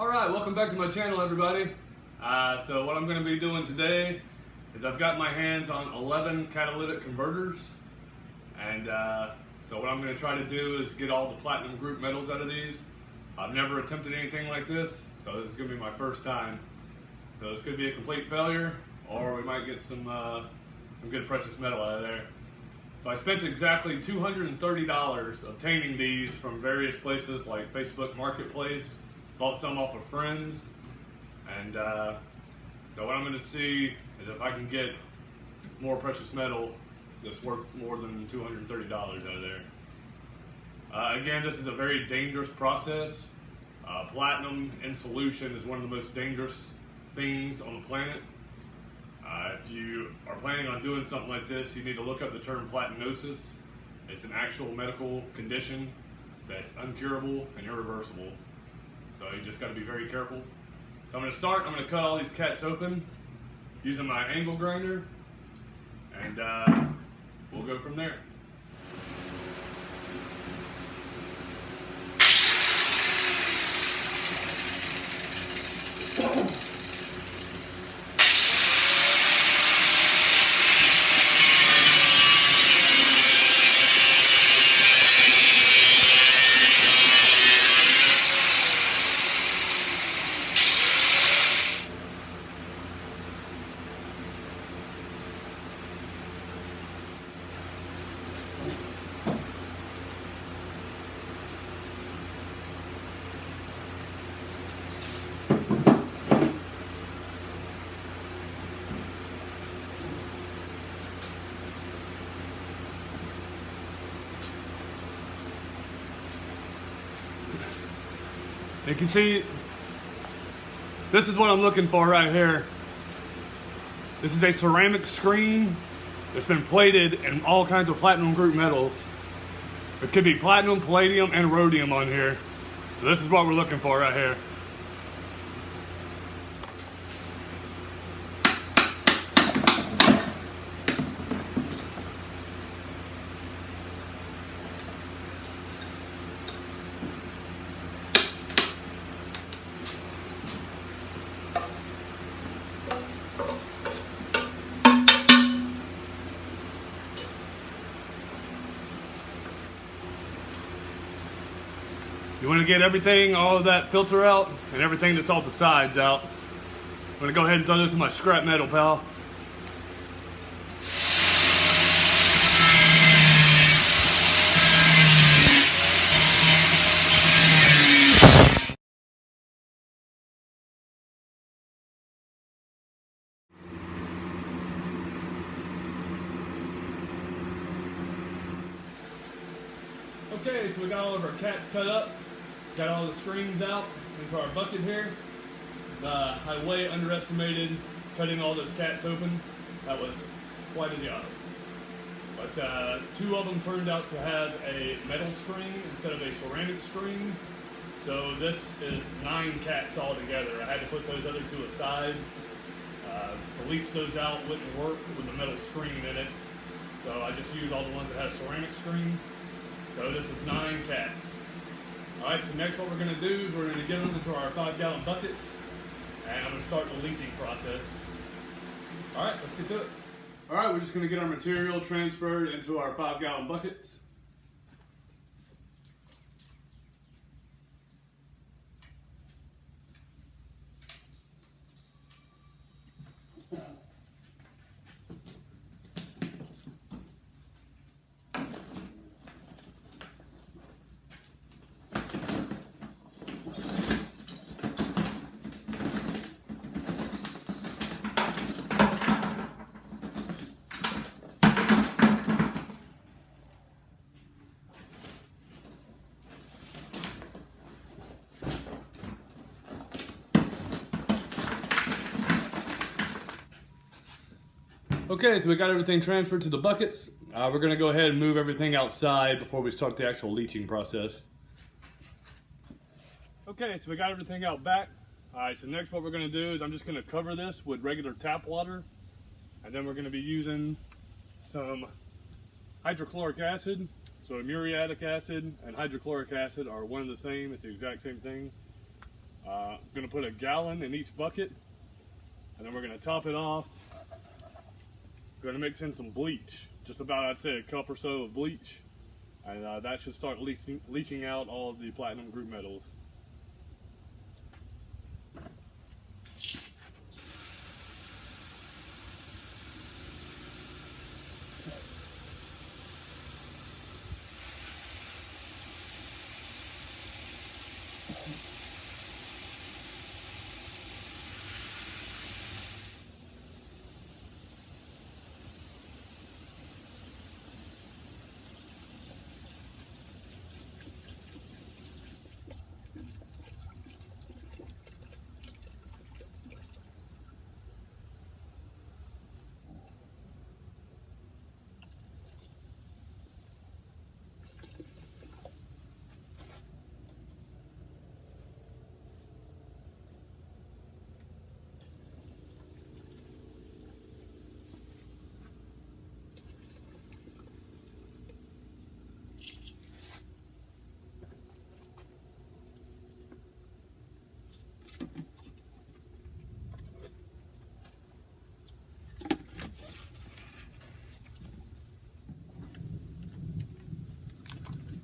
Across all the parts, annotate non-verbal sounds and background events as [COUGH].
All right, welcome back to my channel, everybody. Uh, so what I'm going to be doing today is I've got my hands on 11 catalytic converters. And uh, so what I'm going to try to do is get all the platinum group metals out of these. I've never attempted anything like this, so this is going to be my first time. So this could be a complete failure, or we might get some, uh, some good precious metal out of there. So I spent exactly $230 obtaining these from various places like Facebook Marketplace, bought some off of friends, and uh, so what I'm going to see is if I can get more precious metal that's worth more than $230 out of there. Uh, again, this is a very dangerous process. Uh, platinum in solution is one of the most dangerous things on the planet. Uh, if you are planning on doing something like this, you need to look up the term platinosis. It's an actual medical condition that's uncurable and irreversible. So you just got to be very careful. So I'm going to start, I'm going to cut all these cats open using my angle grinder and uh, we'll go from there. Can see, this is what I'm looking for right here. This is a ceramic screen that's been plated in all kinds of platinum group metals. It could be platinum, palladium, and rhodium on here. So this is what we're looking for right here. Want to get everything, all of that filter out, and everything that's off the sides out. I'm going to go ahead and throw this in my scrap metal, pal. Okay, so we got all of our cats cut up. Got all the screens out into our bucket here. Uh, I way underestimated cutting all those cats open. That was quite a job. But uh, two of them turned out to have a metal screen instead of a ceramic screen. So this is nine cats all together. I had to put those other two aside. Uh, to leach those out wouldn't work with the metal screen in it. So I just used all the ones that had a ceramic screen. So this is nine cats. All right, so next what we're gonna do is we're gonna get them into our five gallon buckets and I'm gonna start the leaching process. All right, let's get to it. All right, we're just gonna get our material transferred into our five gallon buckets. Okay, so we got everything transferred to the buckets. Uh, we're gonna go ahead and move everything outside before we start the actual leaching process. Okay, so we got everything out back. All right, so next what we're gonna do is I'm just gonna cover this with regular tap water, and then we're gonna be using some hydrochloric acid. So muriatic acid and hydrochloric acid are one and the same, it's the exact same thing. Uh, I'm gonna put a gallon in each bucket, and then we're gonna top it off. Gonna mix in some bleach, just about I'd say a cup or so of bleach, and uh, that should start leaching, leaching out all the platinum group metals.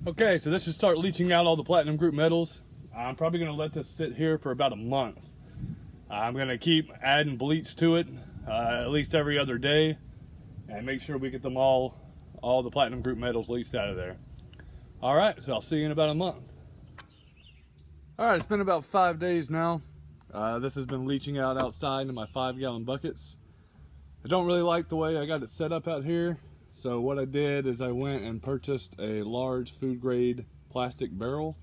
Okay, so this should start leaching out all the platinum group metals. I'm probably gonna let this sit here for about a month. I'm gonna keep adding bleach to it uh, at least every other day and make sure we get them all, all the platinum group metals leached out of there. All right, so I'll see you in about a month. All right, it's been about five days now. Uh, this has been leaching out outside into my five gallon buckets. I don't really like the way I got it set up out here. So what I did is I went and purchased a large food grade plastic barrel.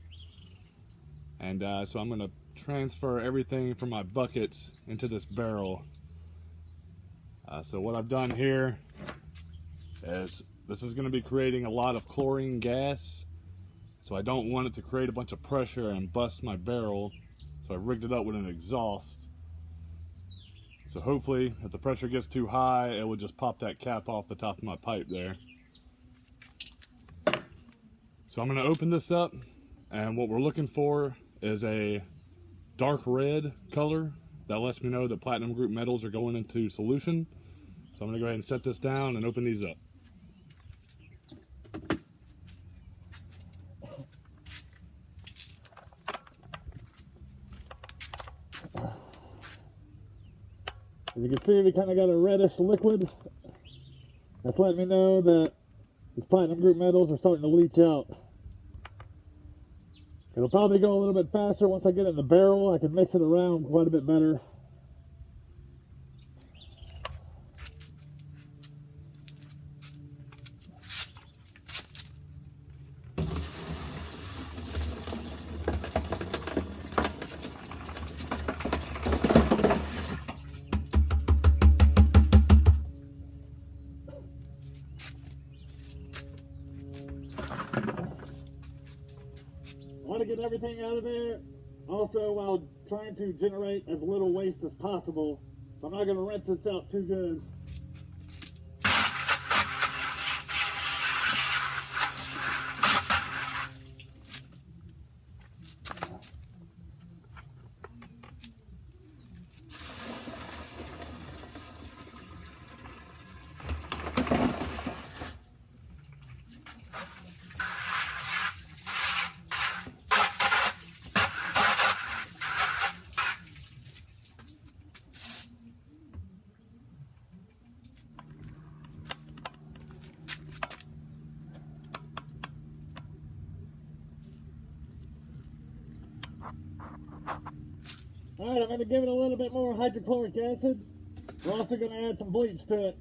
And uh, so I'm gonna transfer everything from my buckets into this barrel. Uh, so what I've done here is this is gonna be creating a lot of chlorine gas. So I don't want it to create a bunch of pressure and bust my barrel. So I rigged it up with an exhaust. So hopefully, if the pressure gets too high, it will just pop that cap off the top of my pipe there. So I'm gonna open this up, and what we're looking for is a dark red color that lets me know that platinum group metals are going into solution. So I'm gonna go ahead and set this down and open these up. Can see, we kind of got a reddish liquid. That's letting me know that these platinum group metals are starting to leach out. It'll probably go a little bit faster once I get in the barrel. I can mix it around quite a bit better. To generate as little waste as possible. I'm not going to rinse this out too good. All right, I'm going to give it a little bit more hydrochloric acid. We're also going to add some bleach to it.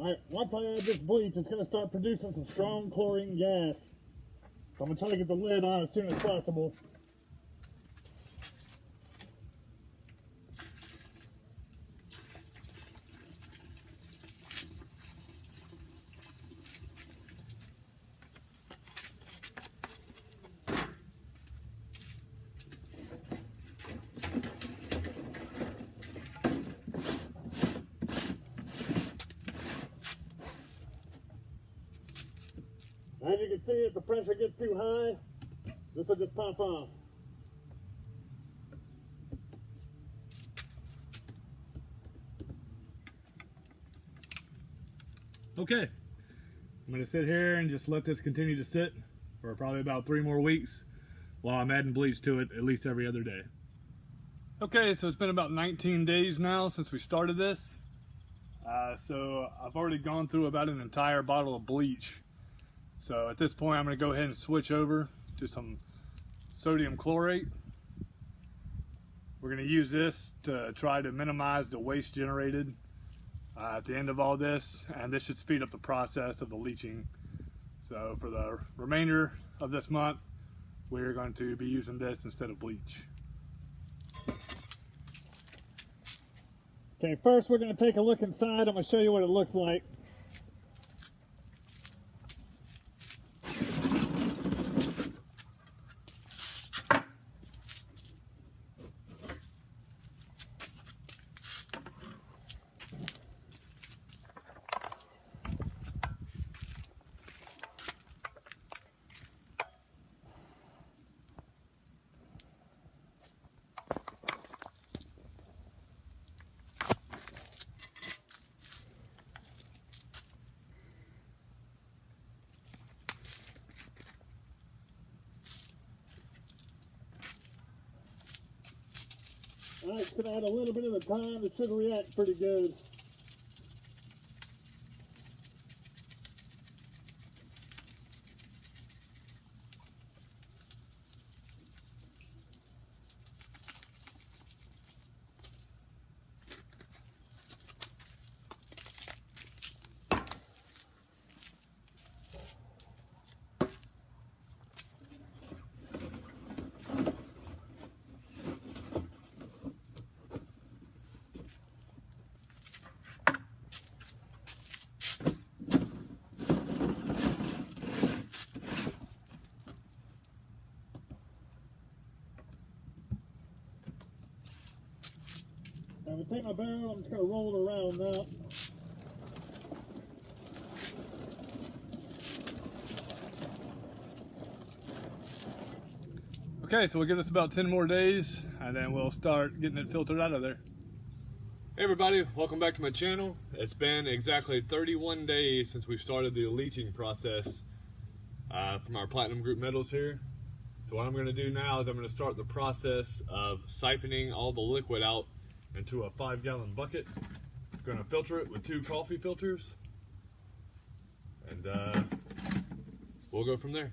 Alright, once I add this bleach, it's going to start producing some strong chlorine gas. So I'm going to try to get the lid on as soon as possible. As you can see, if the pressure gets too high, this will just pop off. Okay, I'm gonna sit here and just let this continue to sit for probably about three more weeks while I'm adding bleach to it at least every other day. Okay, so it's been about 19 days now since we started this. Uh, so I've already gone through about an entire bottle of bleach. So at this point, I'm going to go ahead and switch over to some sodium chlorate. We're going to use this to try to minimize the waste generated uh, at the end of all this, and this should speed up the process of the leaching. So for the remainder of this month, we're going to be using this instead of bleach. Okay, first we're going to take a look inside. I'm going to show you what it looks like. Alright, it's gonna add a little bit of time. It should react pretty good. Take my barrel, I'm just gonna roll it around now. Okay, so we'll give this about 10 more days and then we'll start getting it filtered out of there. Hey everybody, welcome back to my channel. It's been exactly 31 days since we started the leaching process uh, from our Platinum Group metals here. So what I'm gonna do now is I'm gonna start the process of siphoning all the liquid out into a five gallon bucket. Gonna filter it with two coffee filters. And uh, we'll go from there.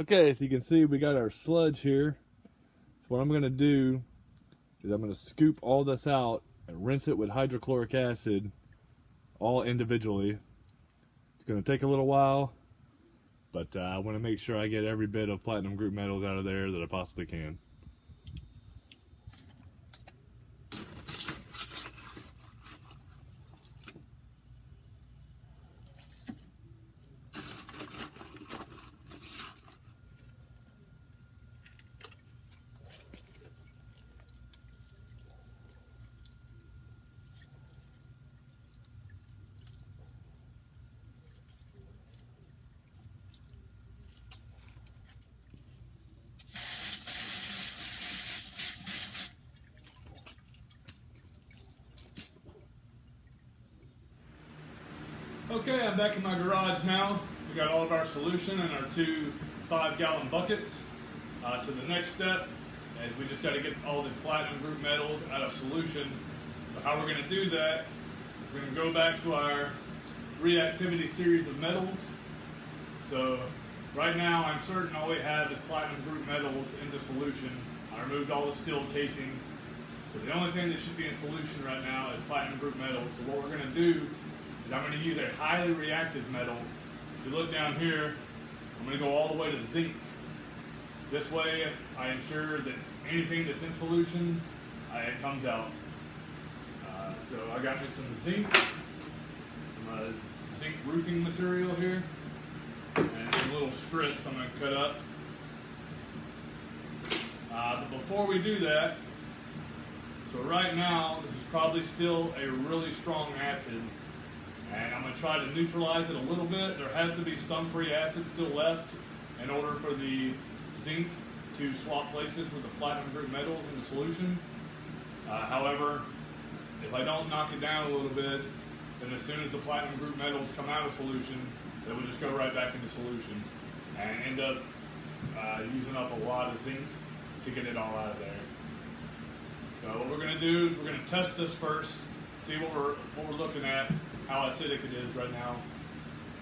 Okay, so you can see we got our sludge here. So what I'm gonna do is I'm gonna scoop all this out and rinse it with hydrochloric acid all individually. It's gonna take a little while, but uh, I wanna make sure I get every bit of platinum group metals out of there that I possibly can. Okay, I'm back in my garage now. We got all of our solution in our two five gallon buckets. Uh, so the next step just got to get all the platinum group metals out of solution. So how we're going to do that, we're going to go back to our reactivity series of metals. So right now I'm certain all we have is platinum group metals into solution. I removed all the steel casings. So the only thing that should be in solution right now is platinum group metals. So what we're going to do is I'm going to use a highly reactive metal. If you look down here, I'm going to go all the way to zinc. This way, I ensure that anything that's in solution, uh, it comes out. Uh, so I got me some zinc, some zinc roofing material here, and some little strips I'm going to cut up. Uh, but before we do that, so right now, this is probably still a really strong acid. And I'm going to try to neutralize it a little bit. There has to be some free acid still left in order for the zinc to swap places with the platinum group metals in the solution. Uh, however, if I don't knock it down a little bit, then as soon as the platinum group metals come out of solution, they will just go right back into solution and end up uh, using up a lot of zinc to get it all out of there. So what we're going to do is we're going to test this first, see what we're what we're looking at, how acidic it is right now,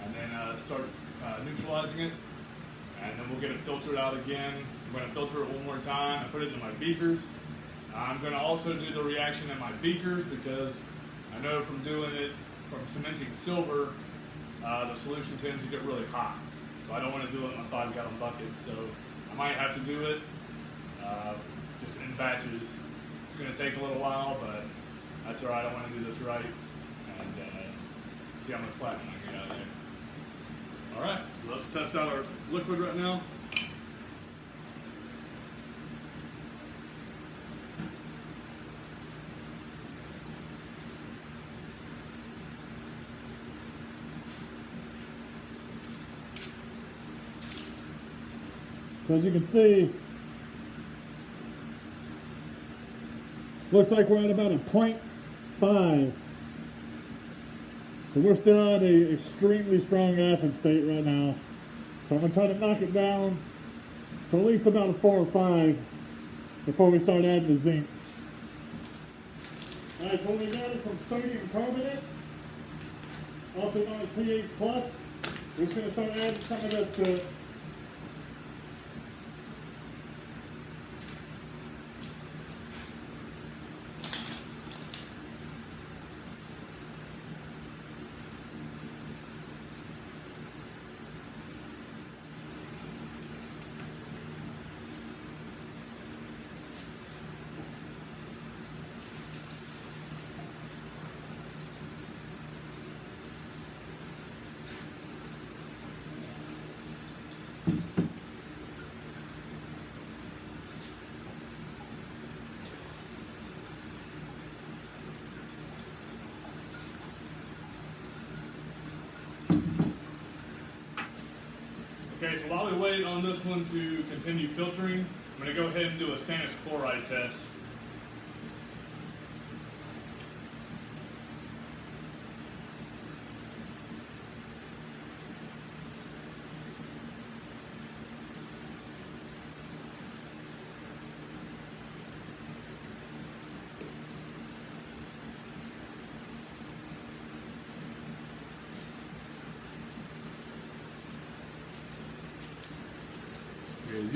and then uh, start uh, neutralizing it, and then we'll get it filtered out again. I'm going to filter it one more time and put it in my beakers. I'm going to also do the reaction in my beakers because I know from doing it from cementing silver, uh, the solution tends to get really hot. So I don't want to do it in a five gallon bucket. So I might have to do it uh, just in batches. It's going to take a little while, but that's all right. I want to do this right and uh, see how much platinum I get out of there. All right, so let's test out our liquid right now. So as you can see, looks like we're at about a 0.5. So we're still at a extremely strong acid state right now. So I'm gonna try to knock it down to at least about a four or five before we start adding the zinc. Alright, so we got is some sodium carbonate, also known as pH plus. We're just gonna start adding some of this to So while we wait on this one to continue filtering, I'm going to go ahead and do a stannous chloride test.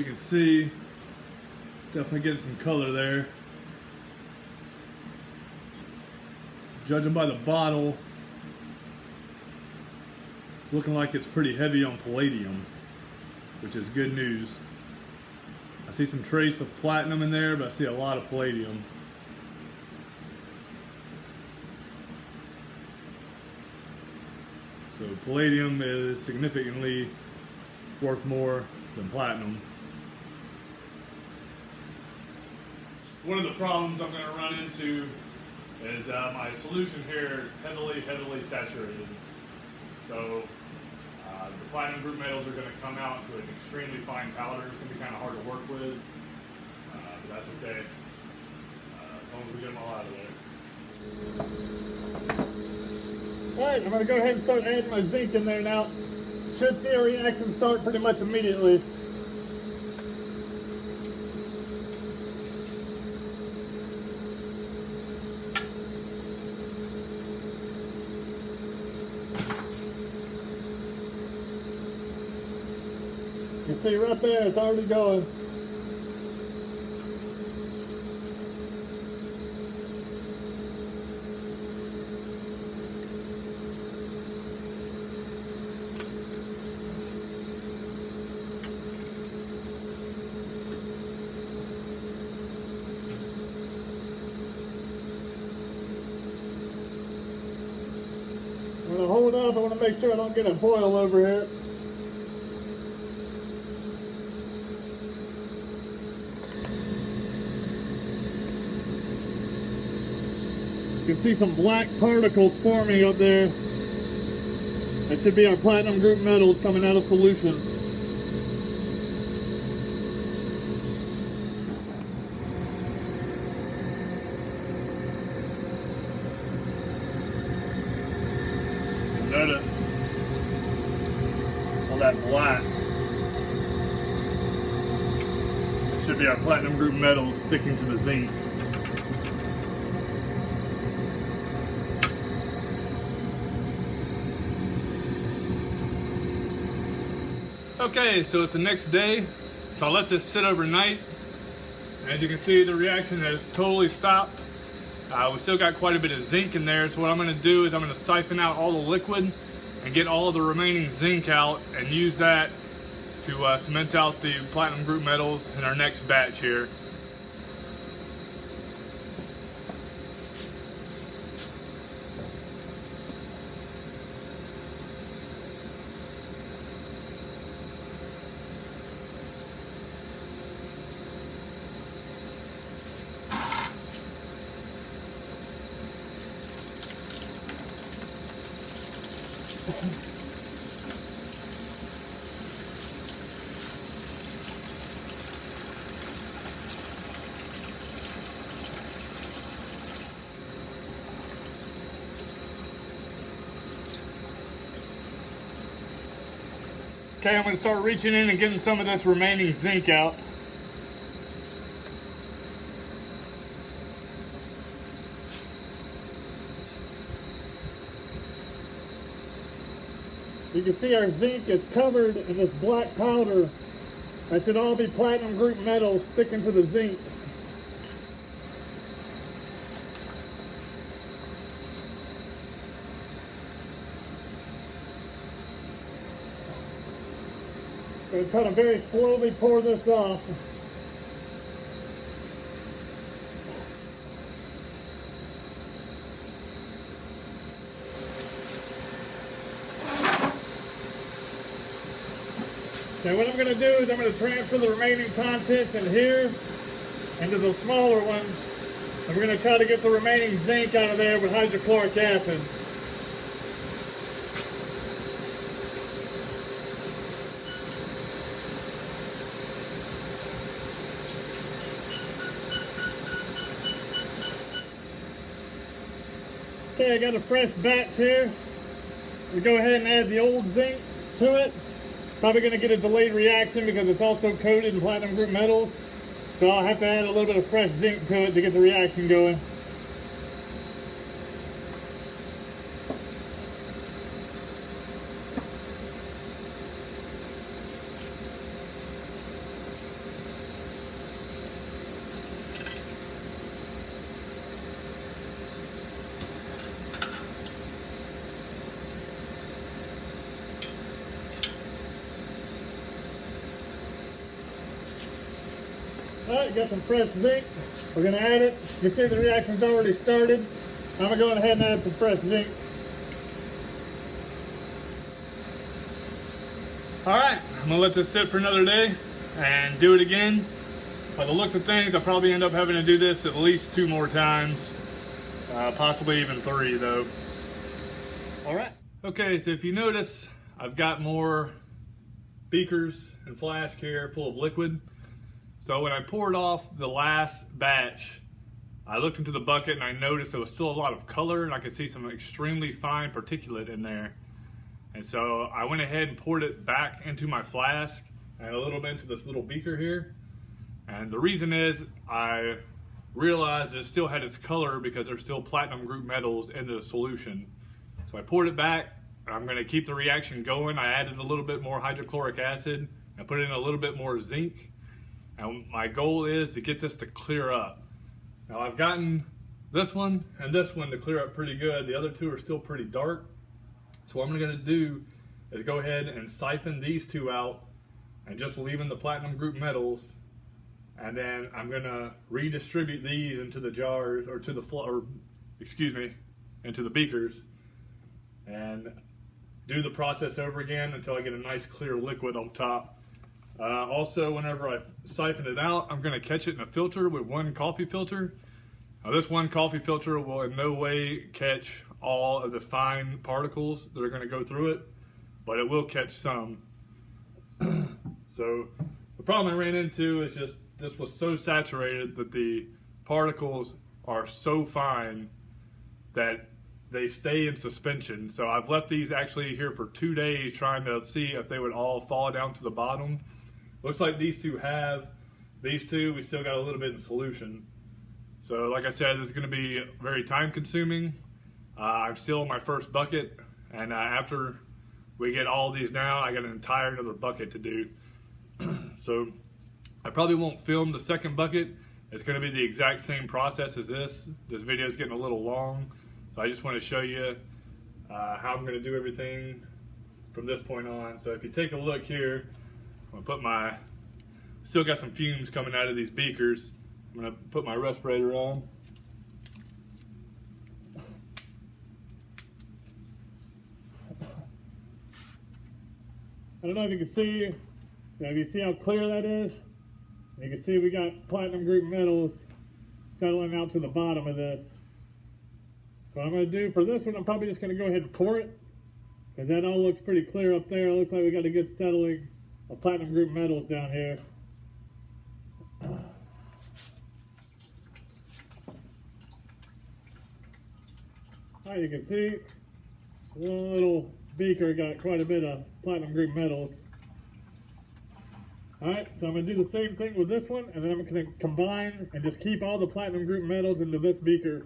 You can see, definitely getting some color there. Judging by the bottle, looking like it's pretty heavy on palladium, which is good news. I see some trace of platinum in there, but I see a lot of palladium. So palladium is significantly worth more than platinum. One of the problems I'm going to run into is uh, my solution here is heavily, heavily saturated. So uh, the platinum group metals are going to come out to an extremely fine powder. It's going to be kind of hard to work with, uh, but that's okay. Uh, as long as we get them all out of there. Alright, I'm going to go ahead and start adding my zinc in there now. Should see a reaction start pretty much immediately. See right there, it's already going. I'm gonna hold up. I want to make sure I don't get a boil over here. Can see some black particles forming up there. That should be our platinum group metals coming out of solution. Notice all that black. It should be our platinum group metals sticking to the zinc. Okay, so it's the next day. So I'll let this sit overnight. As you can see, the reaction has totally stopped. Uh, we still got quite a bit of zinc in there, so what I'm going to do is I'm going to siphon out all the liquid and get all the remaining zinc out and use that to uh, cement out the platinum group metals in our next batch here. Okay, I'm to start reaching in and getting some of this remaining zinc out. You can see our zinc is covered in this black powder. That should all be platinum group metals sticking to the zinc. We're going to very slowly pour this off. Okay, what I'm going to do is I'm going to transfer the remaining contents in here into the smaller one. And we're going to try to get the remaining zinc out of there with hydrochloric acid. I got a fresh batch here. We go ahead and add the old zinc to it. Probably going to get a delayed reaction because it's also coated in platinum group metals. So I'll have to add a little bit of fresh zinc to it to get the reaction going. Some zinc. We're gonna add it. You can see the reaction's already started. I'm gonna go ahead and add fresh zinc. Alright, I'm gonna let this sit for another day and do it again. By the looks of things, I'll probably end up having to do this at least two more times. Uh, possibly even three though. Alright. Okay, so if you notice, I've got more beakers and flask here full of liquid. So when I poured off the last batch, I looked into the bucket and I noticed there was still a lot of color and I could see some extremely fine particulate in there. And so I went ahead and poured it back into my flask and a little bit into this little beaker here. And the reason is I realized it still had its color because there's still platinum group metals in the solution. So I poured it back. I'm gonna keep the reaction going. I added a little bit more hydrochloric acid and put in a little bit more zinc. And my goal is to get this to clear up. Now I've gotten this one and this one to clear up pretty good. The other two are still pretty dark. So what I'm gonna do is go ahead and siphon these two out and just leaving the platinum group metals. And then I'm gonna redistribute these into the jars or to the floor, or excuse me, into the beakers and do the process over again until I get a nice clear liquid on top. Uh, also, whenever I siphon it out, I'm gonna catch it in a filter with one coffee filter. Now this one coffee filter will in no way catch all of the fine particles that are gonna go through it, but it will catch some. [CLEARS THROAT] so the problem I ran into is just this was so saturated that the particles are so fine that they stay in suspension. So I've left these actually here for two days trying to see if they would all fall down to the bottom. Looks like these two have. These two, we still got a little bit in solution. So like I said, this is gonna be very time consuming. Uh, I'm still in my first bucket and uh, after we get all these down, I got an entire another bucket to do. [CLEARS THROAT] so I probably won't film the second bucket. It's gonna be the exact same process as this. This video is getting a little long. So I just want to show you uh, how I'm going to do everything from this point on. So if you take a look here, I'm to put my, still got some fumes coming out of these beakers. I'm to put my respirator on. I don't know if you can see, if you see how clear that is. You can see we got platinum group metals settling out to the bottom of this. So I'm to do, for this one, I'm probably just to go ahead and pour it. Because that all looks pretty clear up there. It looks like we got a good settling platinum group metals down here. Now you can see, one little beaker got quite a bit of platinum group metals. Alright, so I'm to do the same thing with this one, and then I'm going to combine and just keep all the platinum group metals into this beaker.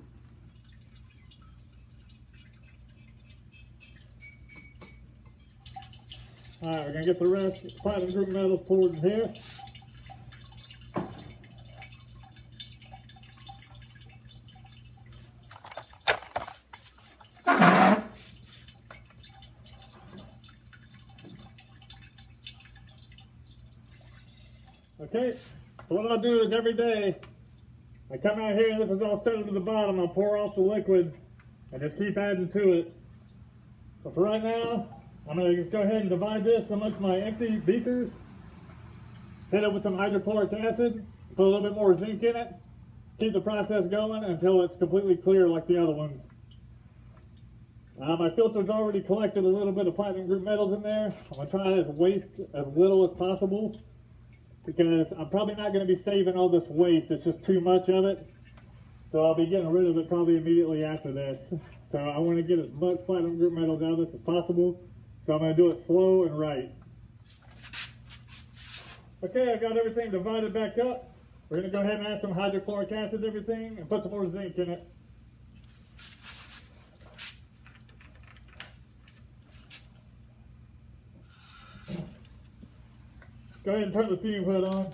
Alright, we're going to get the rest platinum group metals poured in here. Okay, so what I'll do is every day, I come out here, and this is all settled to the bottom, I'll pour off the liquid and just keep adding to it. So for right now, I'm to just go ahead and divide this amongst my empty beakers. Hit it with some hydrochloric acid, put a little bit more zinc in it, keep the process going until it's completely clear like the other ones. Uh, my filter's already collected a little bit of platinum group metals in there. I'm to try to waste as little as possible because I'm probably not going to be saving all this waste. It's just too much of it. So I'll be getting rid of it probably immediately after this. So I want to get as much platinum group metals out of this as possible. So I'm going to do it slow and right. Okay, I've got everything divided back up. We're going to go ahead and add some hydrochloric acid to everything and put some more zinc in it. Go ahead and turn the fume hood on.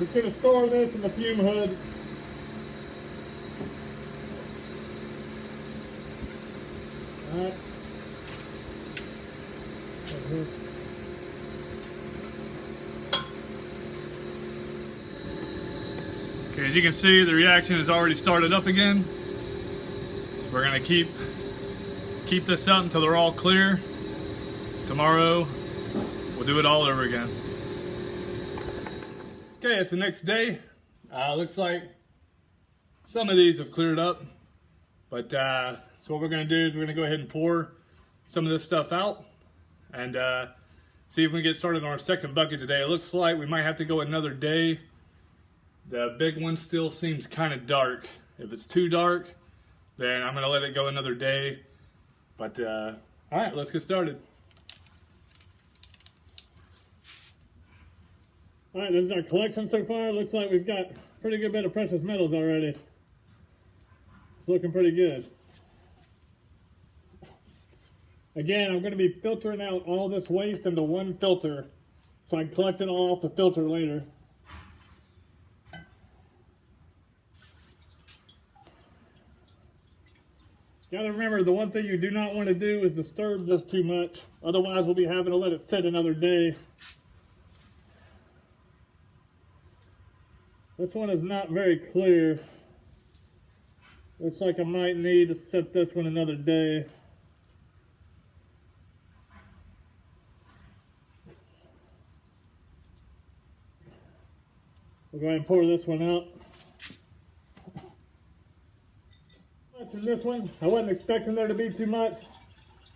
just gonna store this in the fume hood. Okay, as you can see, the reaction has already started up again. We're gonna keep keep this up until they're all clear. Tomorrow, we'll do it all over again. Okay, it's the next day. Uh, looks like some of these have cleared up, but uh, so what we're gonna do is we're gonna go ahead and pour some of this stuff out and uh, see if we can get started on our second bucket today. It looks like we might have to go another day. The big one still seems kind of dark. If it's too dark, then I'm gonna let it go another day. But uh, all right, let's get started. All right, this is our collection so far. Looks like we've got a pretty good bit of precious metals already. It's looking pretty good. Again, I'm going to be filtering out all this waste into one filter so I can collect it all off the filter later. Got to remember, the one thing you do not want to do is disturb this too much. Otherwise, we'll be having to let it sit another day. This one is not very clear. Looks like I might need to set this one another day. We'll go ahead and pour this one out. After this one, I wasn't expecting there to be too much.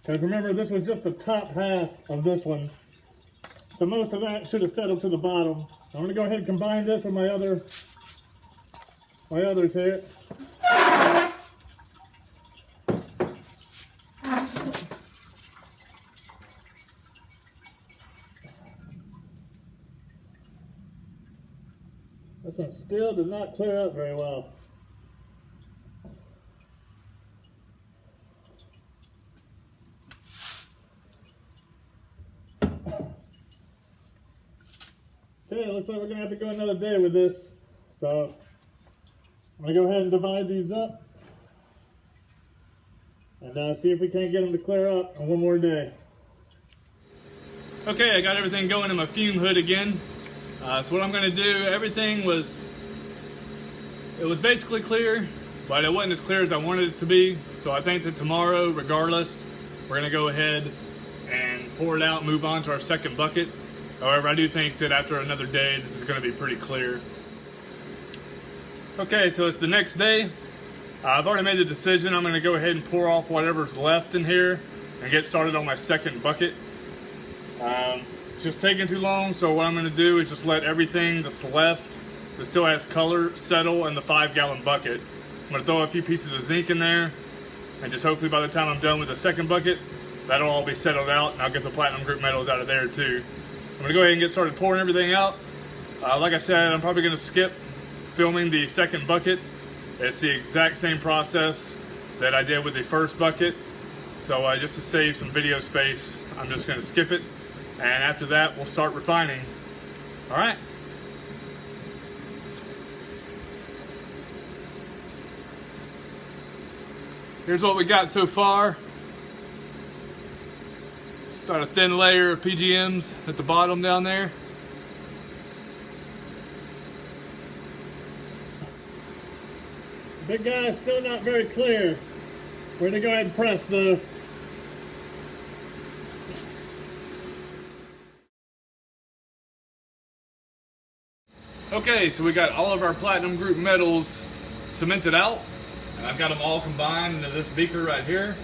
Because remember, this was just the top half of this one. So most of that should have settled to the bottom. I'm gonna go ahead and combine this with my other, my others here. This one still did not clear up very well. Okay, looks like we're gonna have to go another day with this. So I'm gonna go ahead and divide these up and uh, see if we can't get them to clear up in one more day. Okay, I got everything going in my fume hood again. Uh, so what I'm gonna do, everything was, it was basically clear, but it wasn't as clear as I wanted it to be. So I think that tomorrow, regardless, we're gonna go ahead and pour it out move on to our second bucket. However, I do think that after another day, this is gonna be pretty clear. Okay, so it's the next day. Uh, I've already made the decision. I'm gonna go ahead and pour off whatever's left in here and get started on my second bucket. Um, it's just taking too long, so what I'm gonna do is just let everything that's left that still has color settle in the five gallon bucket. I'm gonna throw a few pieces of zinc in there and just hopefully by the time I'm done with the second bucket, that'll all be settled out and I'll get the platinum group metals out of there too. I'm gonna go ahead and get started pouring everything out. Uh, like I said, I'm probably gonna skip filming the second bucket. It's the exact same process that I did with the first bucket. So uh, just to save some video space, I'm just gonna skip it. And after that, we'll start refining. All right. Here's what we got so far. About a thin layer of PGMs at the bottom down there. Big guy is still not very clear. We're gonna go ahead and press the Okay, so we got all of our platinum group metals cemented out. And I've got them all combined into this beaker right here.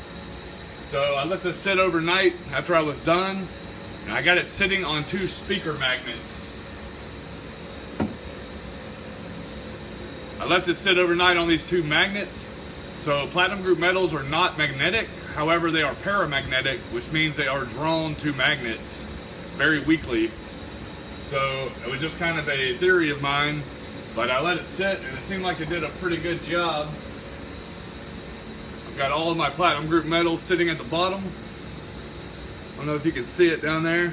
So I let this sit overnight after I was done. And I got it sitting on two speaker magnets. I left it sit overnight on these two magnets. So platinum group metals are not magnetic. However, they are paramagnetic, which means they are drawn to magnets very weakly. So it was just kind of a theory of mine, but I let it sit and it seemed like it did a pretty good job. Got all of my platinum group metals sitting at the bottom. I don't know if you can see it down there.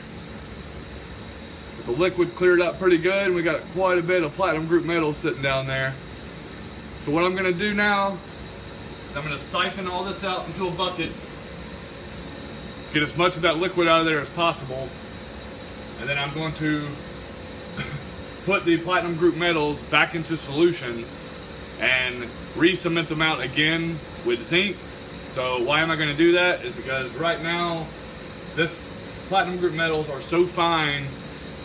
The the liquid cleared up pretty good and we got quite a bit of platinum group metal sitting down there. So what I'm gonna do now, I'm gonna siphon all this out into a bucket, get as much of that liquid out of there as possible, and then I'm going to [LAUGHS] put the platinum group metals back into solution and re-cement them out again with zinc. So why am I gonna do that? Is because right now, this platinum group metals are so fine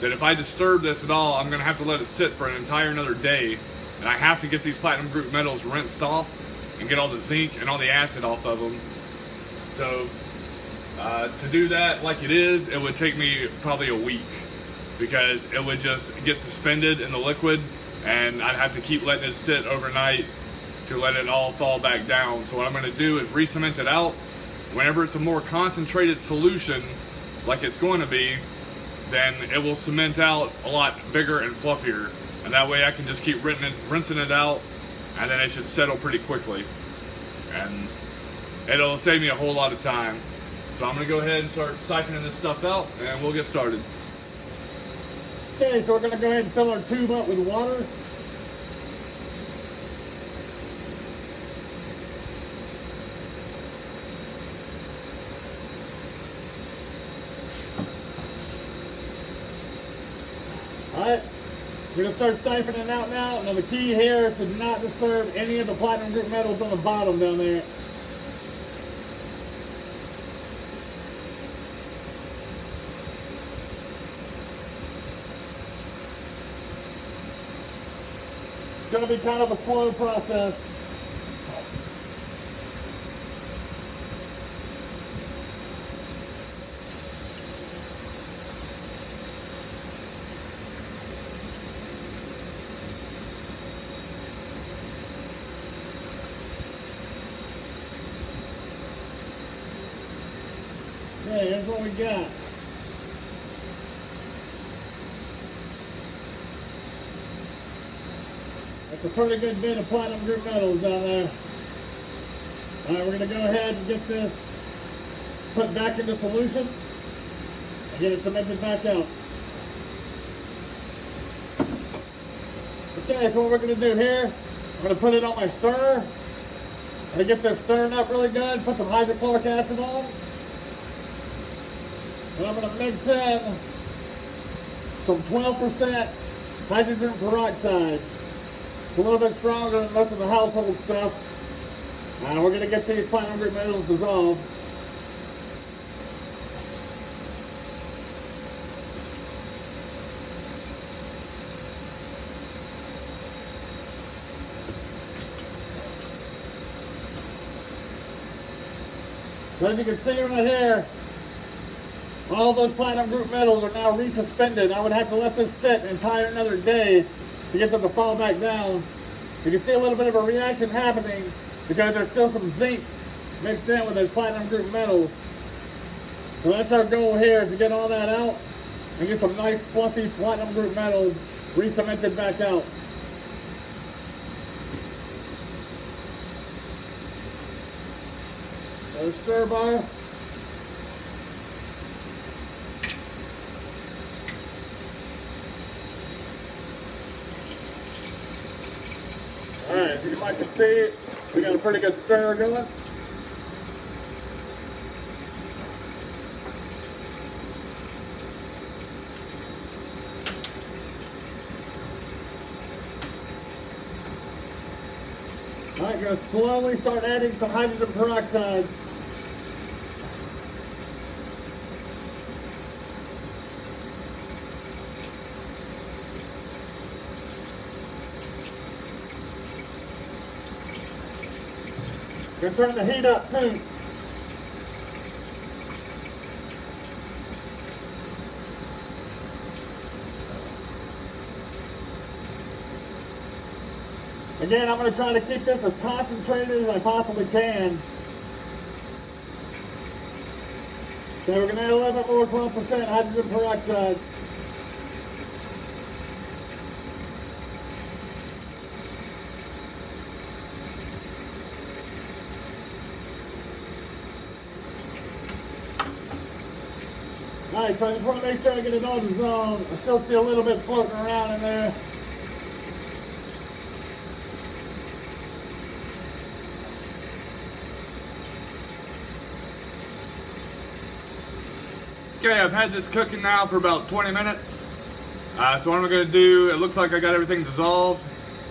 that if I disturb this at all, I'm gonna have to let it sit for an entire another day. And I have to get these platinum group metals rinsed off and get all the zinc and all the acid off of them. So uh, to do that like it is, it would take me probably a week because it would just get suspended in the liquid and I'd have to keep letting it sit overnight to let it all fall back down. So what I'm gonna do is re-cement it out. Whenever it's a more concentrated solution, like it's going to be, then it will cement out a lot bigger and fluffier. And that way I can just keep rinsing it, out and then it should settle pretty quickly. And it'll save me a whole lot of time. So I'm gonna go ahead and start siphoning this stuff out and we'll get started. Okay, so we're gonna go ahead and fill our tube up with water. We're gonna start siphoning out now. Now the key here to not disturb any of the platinum group metals on the bottom down there. It's gonna be kind of a slow process. We got. That's a pretty good bit of platinum group metals down there. All right, we're gonna go ahead and get this put back into solution and get it cemented back out. Okay, so what we're gonna do here, I'm gonna put it on my stirrer. I'm gonna get this stirring up really good, put some hydrochloric acid on. I'm gonna mix in some 12% hydrogen peroxide. It's a little bit stronger than most of the household stuff. And we're gonna get these group metals dissolved. So as you can see right here, all those platinum group metals are now resuspended. I would have to let this sit and entire another day to get them to fall back down. You can see a little bit of a reaction happening because there's still some zinc mixed in with those platinum group metals. So that's our goal here is to get all that out and get some nice fluffy platinum group metals re-cemented back out. Stir bar. Alright, see, we got a pretty good stir going. I'm gonna slowly start adding some hydrogen peroxide. Gonna turning the heat up too. Again, I'm going to try to keep this as concentrated as I possibly can. So we're going to add a little bit more 12% hydrogen peroxide. Alright, so I just want to make sure I get it all zone. I still see a little bit floating around in there. Okay, I've had this cooking now for about 20 minutes. Uh, so what I'm gonna do, it looks like I got everything dissolved.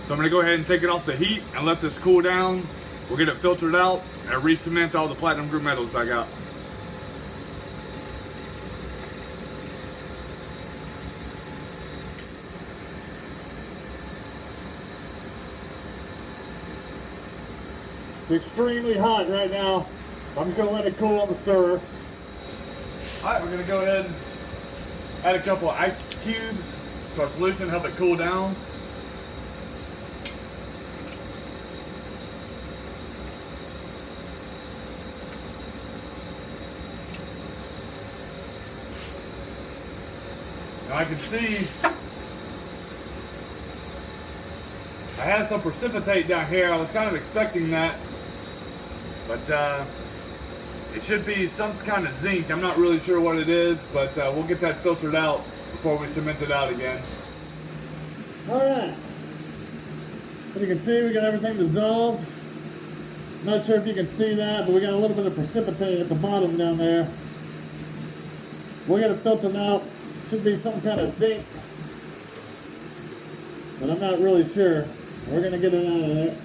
So I'm gonna go ahead and take it off the heat and let this cool down. We'll get it filtered out and re-cement all the platinum group metals back out. Extremely hot right now. I'm just gonna let it cool on the stirrer. All right, we're gonna go ahead and add a couple of ice cubes to our solution, help it cool down. Now I can see I had some precipitate down here. I was kind of expecting that, but uh, it should be some kind of zinc. I'm not really sure what it is, but uh, we'll get that filtered out before we cement it out again. Alright. As you can see, we got everything dissolved. Not sure if you can see that, but we got a little bit of precipitate at the bottom down there. We'll get it filtered out. Should be some kind of zinc. But I'm not really sure. We're to get it out of there.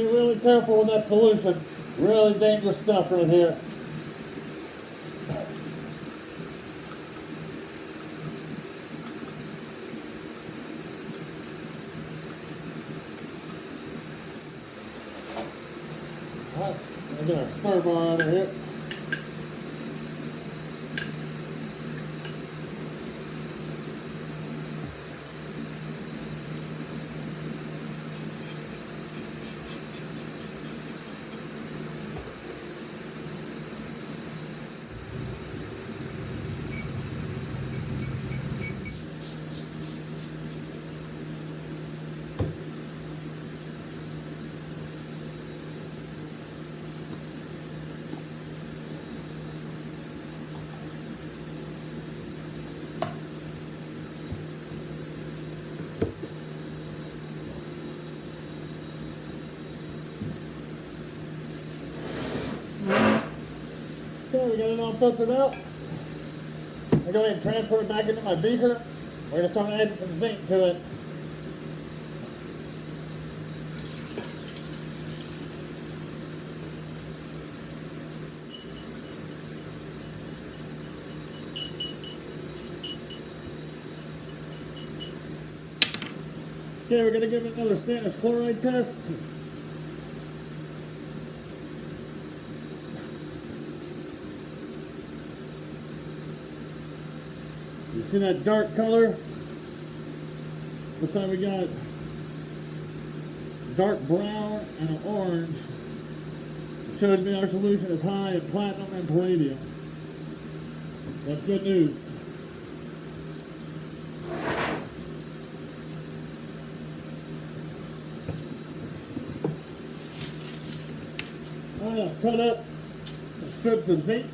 Be really careful with that solution. Really dangerous stuff right here. Alright, I got a stir bar of here. It out. I go ahead and transfer it back into my beaker. We're gonna start adding some zinc to it. Okay, we're gonna give it another stannous chloride test. You see that dark color? Looks like we got dark brown and an orange. It shows me our solution is high in platinum and palladium. That's good news. Oh, I'm gonna cut up some strips of zinc.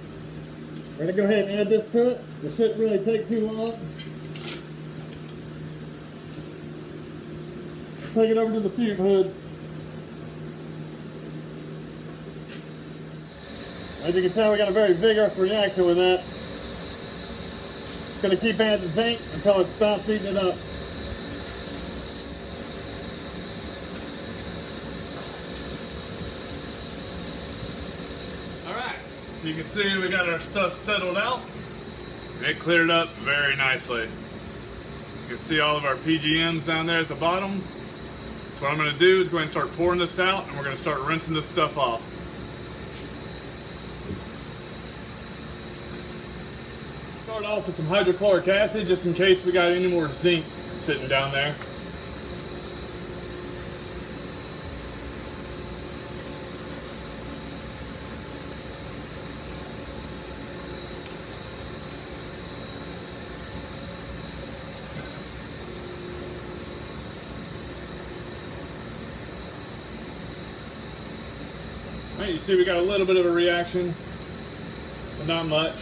We're gonna go ahead and add this to it. This shouldn't really take too long. Take it over to the fume hood. As you can tell, we got a very vigorous reaction with that. Gonna keep adding zinc until it stops eating it up. All right, so you can see we got our stuff settled out. It cleared up very nicely. You can see all of our PGMs down there at the bottom. So what I'm gonna do is go ahead and start pouring this out and we're gonna start rinsing this stuff off. Start off with some hydrochloric acid just in case we got any more zinc sitting down there. See we got a little bit of a reaction, but not much.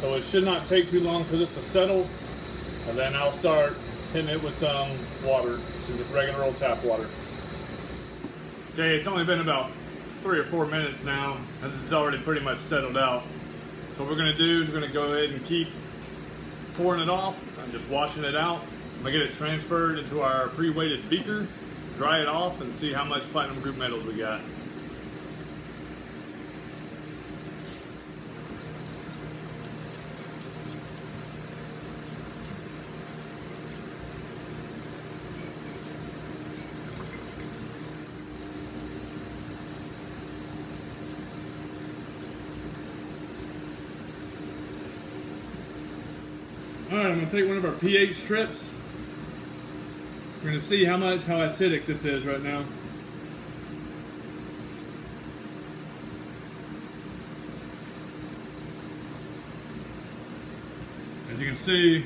So it should not take too long for this to settle. And then I'll start hitting it with some water, just regular old tap water. Okay, it's only been about three or four minutes now, and this is already pretty much settled out. So what we're gonna do is we're gonna go ahead and keep pouring it off and just washing it out. I'm gonna get it transferred into our pre-weighted beaker, dry it off, and see how much platinum group metals we got. Take one of our pH strips. We're gonna see how much, how acidic this is right now. As you can see,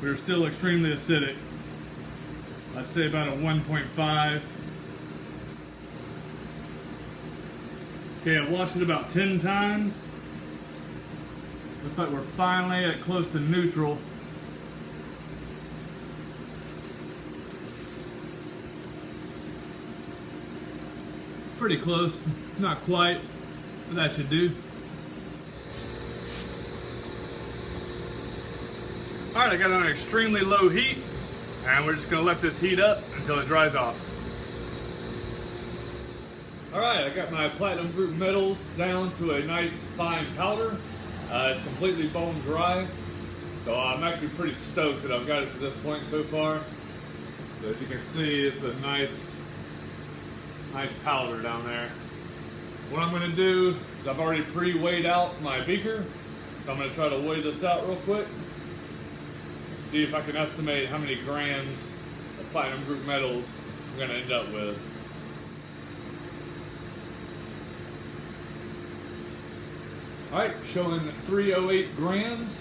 we're still extremely acidic. I'd say about a 1.5. Okay, I've washed it about 10 times. Looks like we're finally at close to neutral. Pretty close, not quite, but that should do. All right, I got on extremely low heat, and we're just gonna let this heat up until it dries off. All right, I got my platinum group metals down to a nice fine powder. Uh, it's completely bone dry, so I'm actually pretty stoked that I've got it to this point so far. So as you can see, it's a nice, nice powder down there. What I'm gonna do is I've already pre-weighed out my beaker, so I'm gonna try to weigh this out real quick. See if I can estimate how many grams of platinum group metals I'm gonna end up with. All right, showing 308 grams.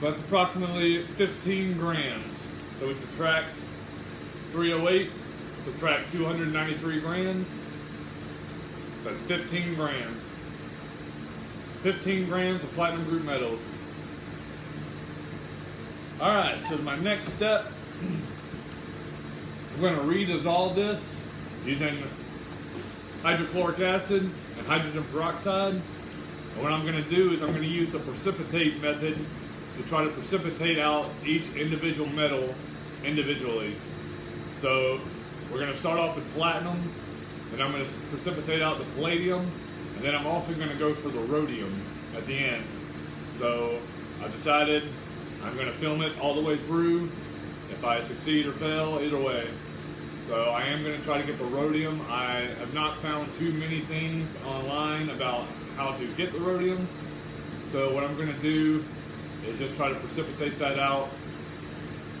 So that's approximately 15 grams. So we subtract 308, subtract 293 grams. So that's 15 grams. 15 grams of platinum group metals. All right, so my next step, I'm going to redissolve this using hydrochloric acid and hydrogen peroxide. And what I'm going to do is I'm going to use the precipitate method to try to precipitate out each individual metal individually. So we're going to start off with platinum, then I'm going to precipitate out the palladium, and then I'm also going to go for the rhodium at the end. So I've decided I'm going to film it all the way through. If I succeed or fail, either way. So I am going to try to get the rhodium. I have not found too many things online about how to get the rhodium. So what I'm going to do is just try to precipitate that out [COUGHS]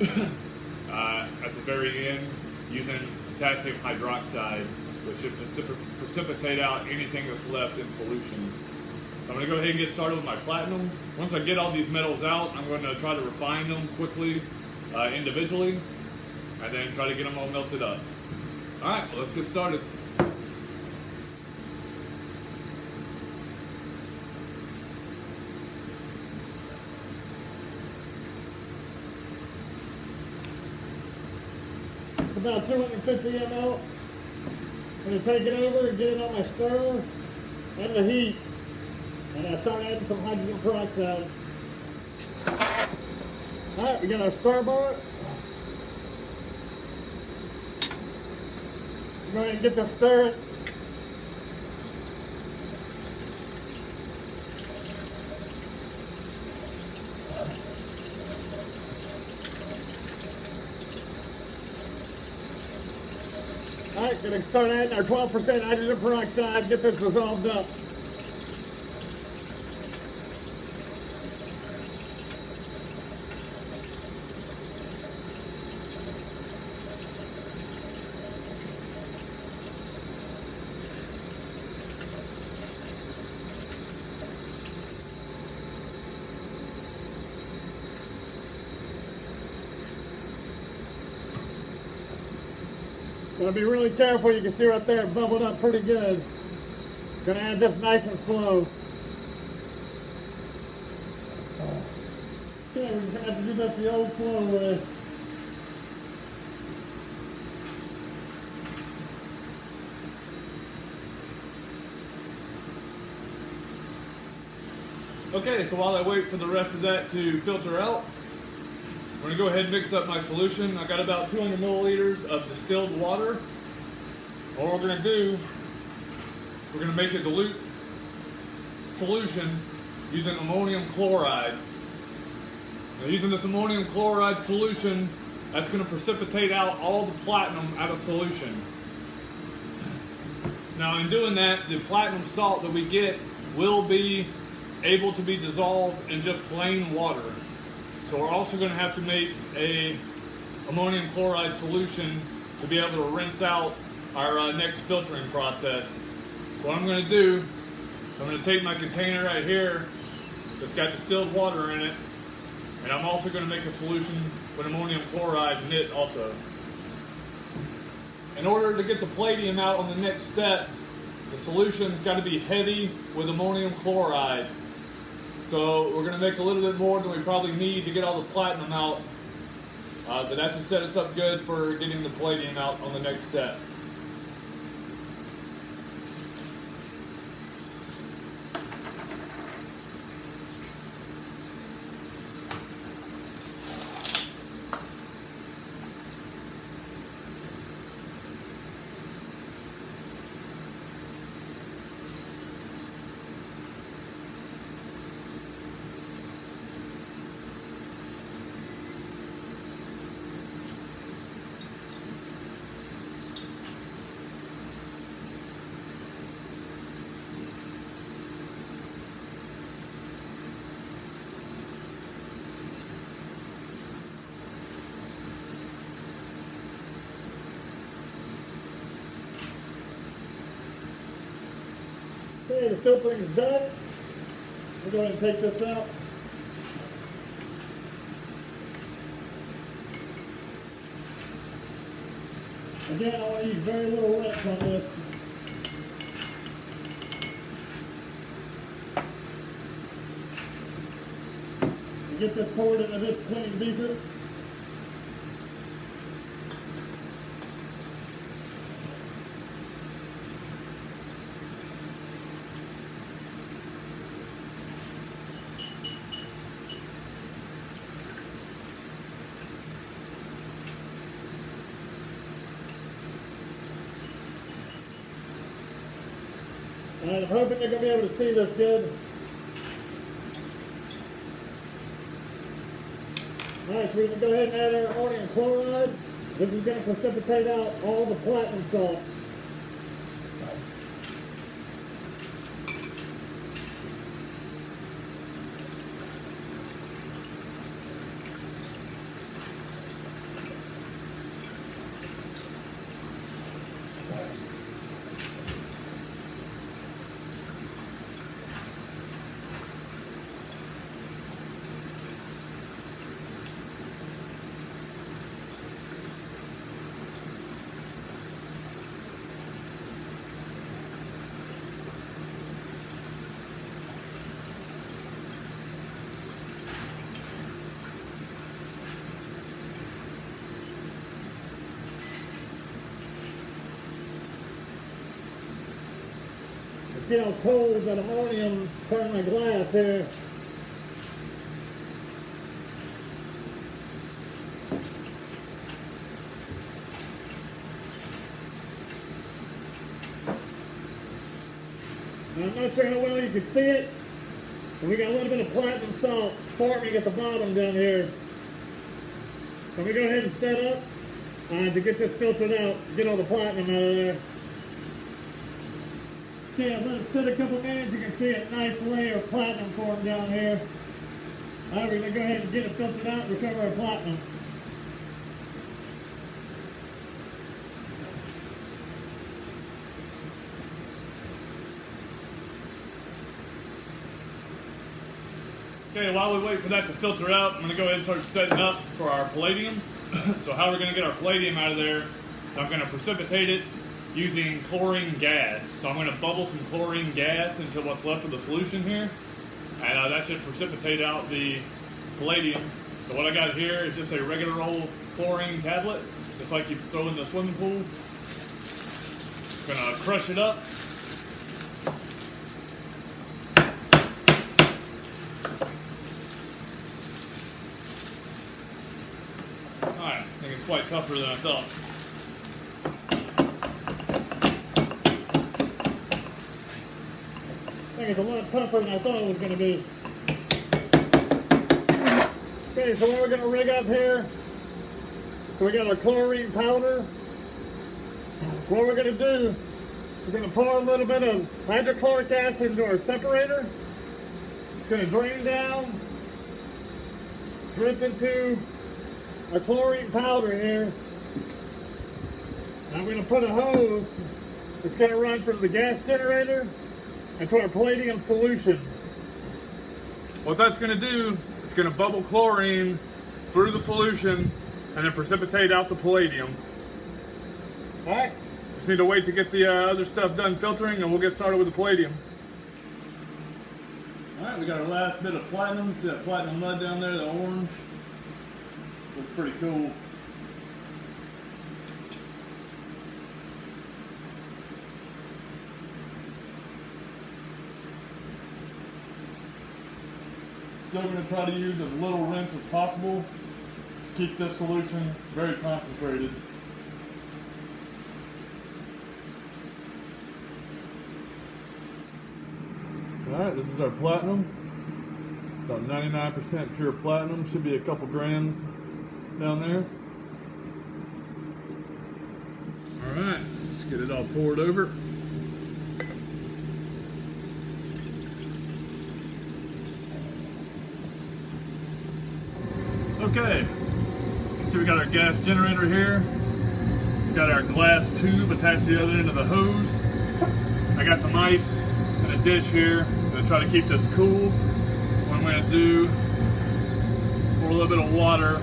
uh, at the very end using potassium hydroxide, which should precip precipitate out anything that's left in solution. So I'm going to go ahead and get started with my platinum. Once I get all these metals out, I'm going to try to refine them quickly uh, individually and then try to get them all melted up. All right, well, let's get started. About 250 ml. I'm to take it over and get it on my stir and the heat. And I start adding some hydrogen peroxide. Alright, we got our stir bar. Ahead and get this stirring. Alright, gonna start adding our 12% hydrogen peroxide, get this dissolved up. Be really careful. You can see right there, it bubbled up pretty good. Gonna add this nice and slow. Okay, we're gonna have to do this the old slow way. Okay, so while I wait for the rest of that to filter out, I'm gonna go ahead and mix up my solution. I got about 200 milliliters of distilled water. All we're gonna do, we're gonna make a dilute solution using ammonium chloride. Now using this ammonium chloride solution, that's gonna precipitate out all the platinum out of solution. Now in doing that, the platinum salt that we get will be able to be dissolved in just plain water. So we're also going to have to make a ammonium chloride solution to be able to rinse out our uh, next filtering process. So what I'm going to do, I'm going to take my container right here that's got distilled water in it, and I'm also going to make a solution with ammonium chloride in it also. In order to get the palladium out on the next step, the solution's got to be heavy with ammonium chloride. So we're going to make a little bit more than we probably need to get all the platinum out. Uh, but that should set us up good for getting the palladium out on the next step. Filtering is done. we're going to take this out. Again, I want to use very little reps on this. Get this poured into this clean beaker. I'm hoping you're going to be able to see this good. Alright, so we can go ahead and add our ammonium chloride. This is going to precipitate out all the platinum salt. Cold that ammonium turned my glass here. I'm not sure how well you can see it, but we got a little bit of platinum salt forming at the bottom down here. So we go ahead and set up uh, to get this filtered out, get all the platinum out of there. Okay, I've let it sit a couple minutes. You can see a nice layer of platinum formed down here. Now we're going to go ahead and get it filtered out and recover our platinum. Okay, while we wait for that to filter out, I'm going to go ahead and start setting up for our palladium. [COUGHS] so how are we're going to get our palladium out of there I'm going to precipitate it using chlorine gas. So I'm going to bubble some chlorine gas into what's left of the solution here, and uh, that should precipitate out the palladium. So what I got here is just a regular old chlorine tablet, just like you throw in the swimming pool. Gonna crush it up. Alright, I think it's quite tougher than I thought. Think it's a lot tougher than I thought it was going to be. Okay, so what we're going to rig up here, so we got our chlorine powder. So what we're going to do, we're going to pour a little bit of hydrochloric acid into our separator. It's going to drain down, drip into our chlorine powder here. I'm going to put a hose that's going to run from the gas generator into our palladium solution. What that's going to do, it's going to bubble chlorine through the solution and then precipitate out the palladium. All right. Just need to wait to get the uh, other stuff done filtering and we'll get started with the palladium. Alright, we got our last bit of platinum. See that platinum mud down there, the orange? Looks pretty cool. Still going to try to use as little rinse as possible. Keep this solution very concentrated. Alright, this is our platinum. It's about 99% pure platinum. Should be a couple grams down there. Alright, let's get it all poured over. Okay, see we got our gas generator here. We got our glass tube attached to the other end of the hose. I got some ice in a dish here. I'm gonna try to keep this cool. What I'm gonna do, pour a little bit of water.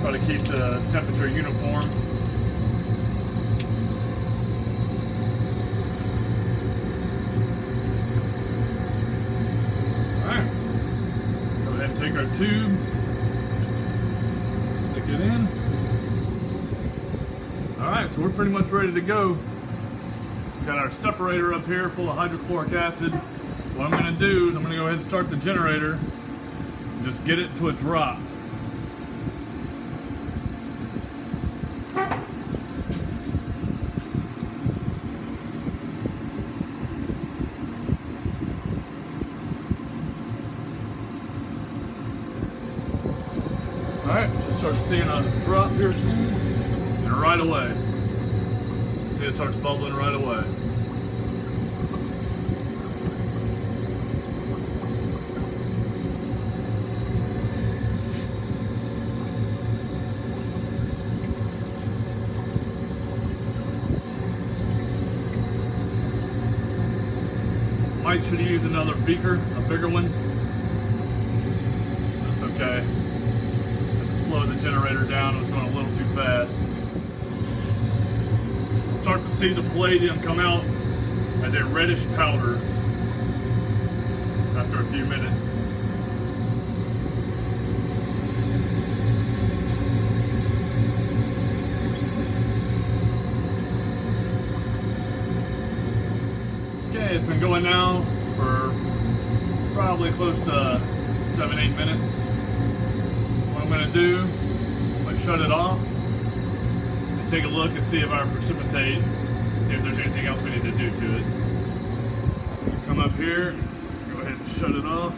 Try to keep the temperature uniform. Alright. Go ahead and take our tube. Stick it in. Alright, so we're pretty much ready to go. We got our separator up here full of hydrochloric acid. What I'm gonna do is I'm gonna go ahead and start the generator and just get it to a drop. Alright, should start seeing a drop here soon. And right away. See it starts bubbling right away. Might should used another beaker, a bigger one. That's okay. Had to slow the generator down, it was going a little too fast. Start to see the palladium come out as a reddish powder after a few minutes. Okay, it's been going now for probably close to seven, eight minutes. What I'm gonna do, I'm gonna shut it off and take a look and see if I precipitate, see if there's anything else we need to do to it. Come up here, go ahead and shut it off.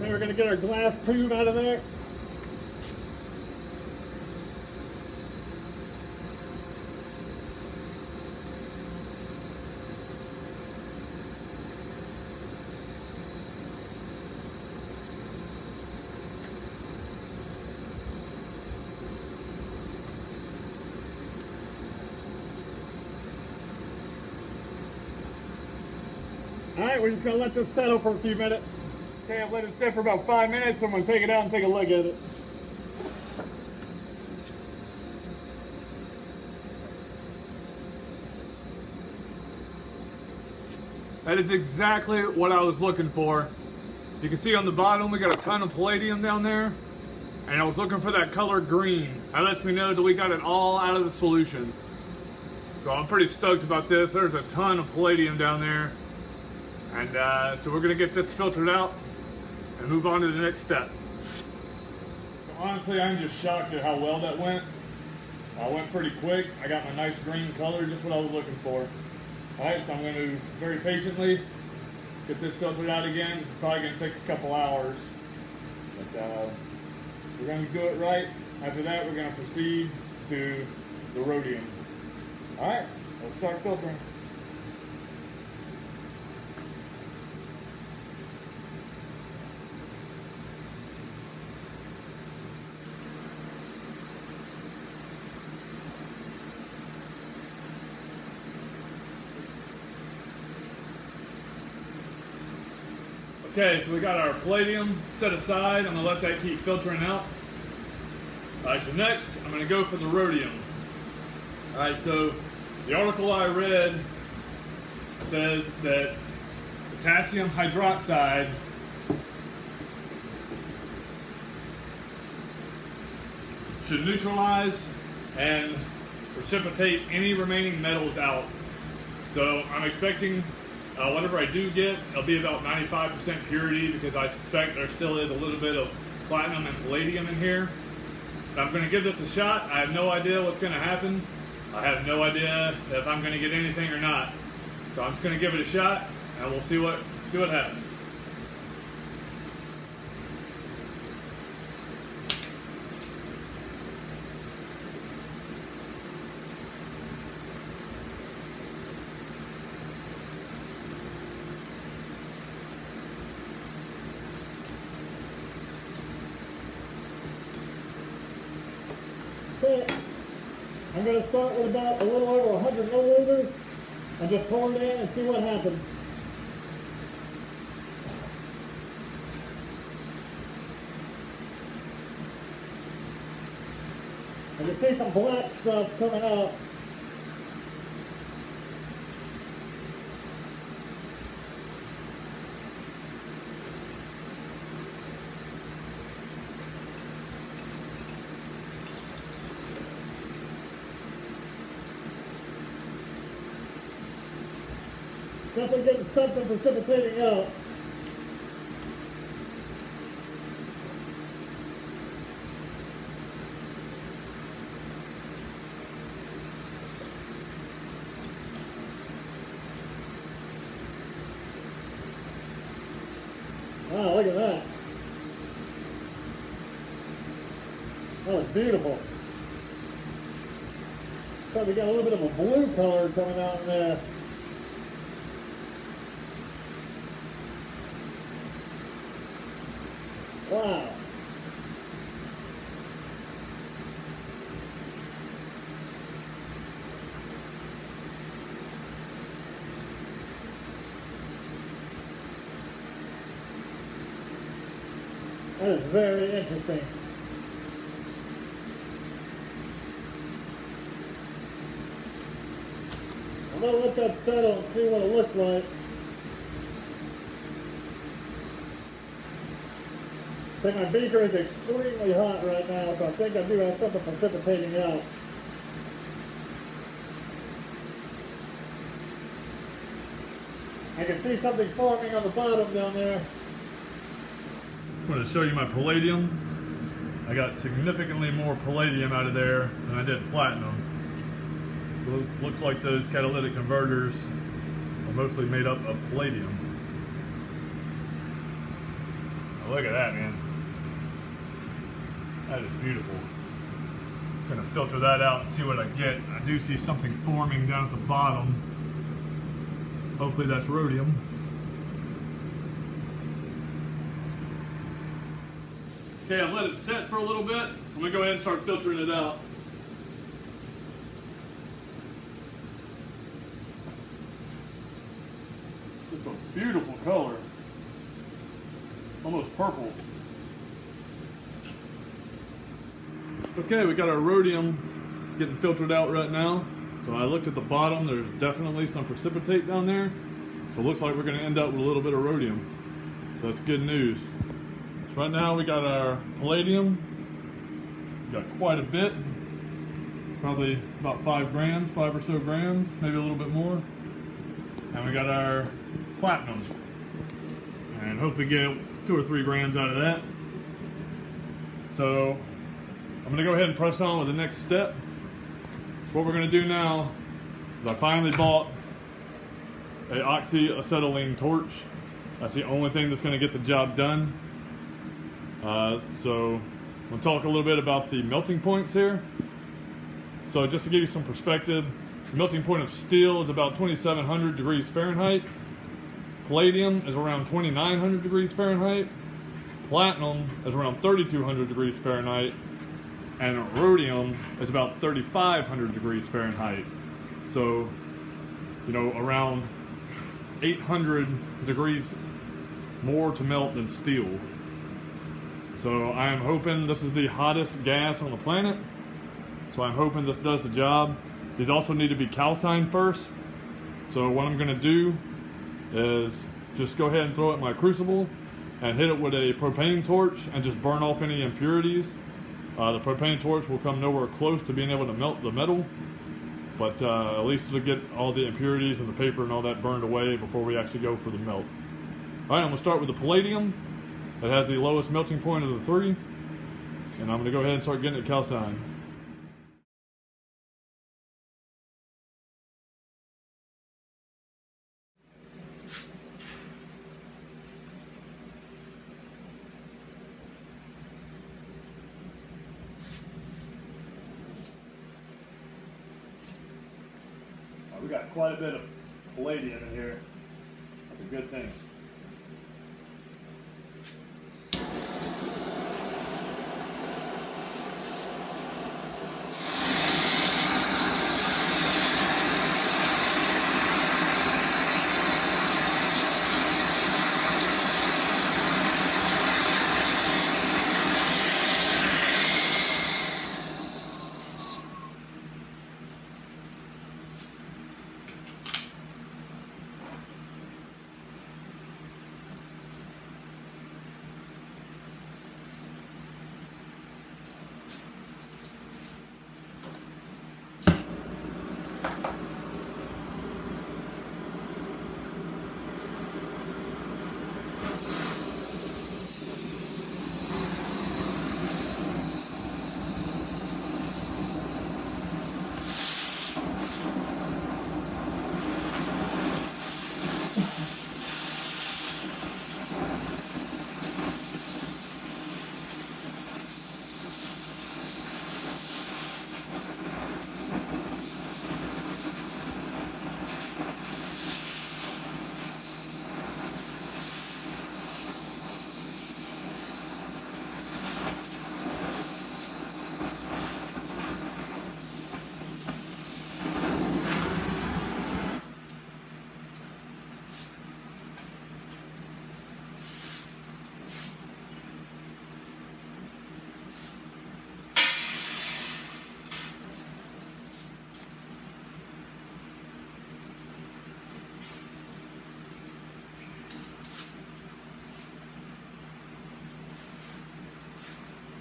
Then we're gonna get our glass tube out of there. We're just gonna let this settle for a few minutes. Okay, I've let it sit for about five minutes, I'm gonna take it out and take a look at it. That is exactly what I was looking for. As you can see on the bottom, we got a ton of palladium down there. And I was looking for that color green. That lets me know that we got it all out of the solution. So I'm pretty stoked about this. There's a ton of palladium down there. And uh, so we're gonna get this filtered out and move on to the next step. So honestly, I'm just shocked at how well that went. I went pretty quick. I got my nice green color, just what I was looking for. All right, so I'm going to very patiently get this filtered out again. This is probably to take a couple hours, but uh, we're to do it right. After that, we're going to proceed to the rhodium. All right, let's start filtering. Okay, so we got our palladium set aside. I'm gonna let that keep filtering out. All right, so next I'm gonna go for the rhodium. All right, so the article I read says that potassium hydroxide should neutralize and precipitate any remaining metals out. So I'm expecting uh, whatever I do get, it'll be about 95% purity because I suspect there still is a little bit of platinum and palladium in here. But I'm going to give this a shot. I have no idea what's going to happen. I have no idea if I'm going to get anything or not. So I'm just going to give it a shot and we'll see what see what happens. Okay, I'm going to start with about a little over 100 milliliters and just pour it in and see what happens. I can see some black stuff coming up. Definitely getting something precipitating out. Wow, look at that. That was beautiful. Probably got a little bit of a blue color coming out in there. That is very interesting. I'm gonna let that settle and see what it looks like. My beaker is extremely hot right now, so I think I do have something precipitating out. I can see something forming on the bottom down there. I'm going to show you my palladium. I got significantly more palladium out of there than I did platinum. So it looks like those catalytic converters are mostly made up of palladium. Now look at that, man. That is beautiful. Gonna filter that out and see what I get. I do see something forming down at the bottom. Hopefully that's rhodium. Okay, I've let it set for a little bit. I'm gonna go ahead and start filtering it out. It's a beautiful color. almost purple. Okay, we got our rhodium getting filtered out right now. So I looked at the bottom, there's definitely some precipitate down there. So it looks like we're gonna end up with a little bit of rhodium. So that's good news. So right now we got our palladium. We got quite a bit. Probably about five grams, five or so grams, maybe a little bit more. And we got our platinum. And hopefully get two or three grams out of that. So I'm gonna go ahead and press on with the next step. What we're gonna do now is I finally bought a oxyacetylene torch. That's the only thing that's gonna get the job done. Uh, so I'm gonna talk a little bit about the melting points here. So just to give you some perspective, the melting point of steel is about 2700 degrees Fahrenheit. Palladium is around 2900 degrees Fahrenheit. Platinum is around 3200 degrees Fahrenheit. And rhodium is about 3500 degrees Fahrenheit. So, you know, around 800 degrees more to melt than steel. So I am hoping this is the hottest gas on the planet. So I'm hoping this does the job. These also need to be calcined first. So what I'm gonna do is just go ahead and throw it in my crucible and hit it with a propane torch and just burn off any impurities. Uh, the propane torch will come nowhere close to being able to melt the metal, but uh, at least it'll get all the impurities and the paper and all that burned away before we actually go for the melt. All right, I'm gonna start with the palladium. It has the lowest melting point of the three, and I'm gonna go ahead and start getting it calcined. Quite a bit of palladium in here. That's a good thing.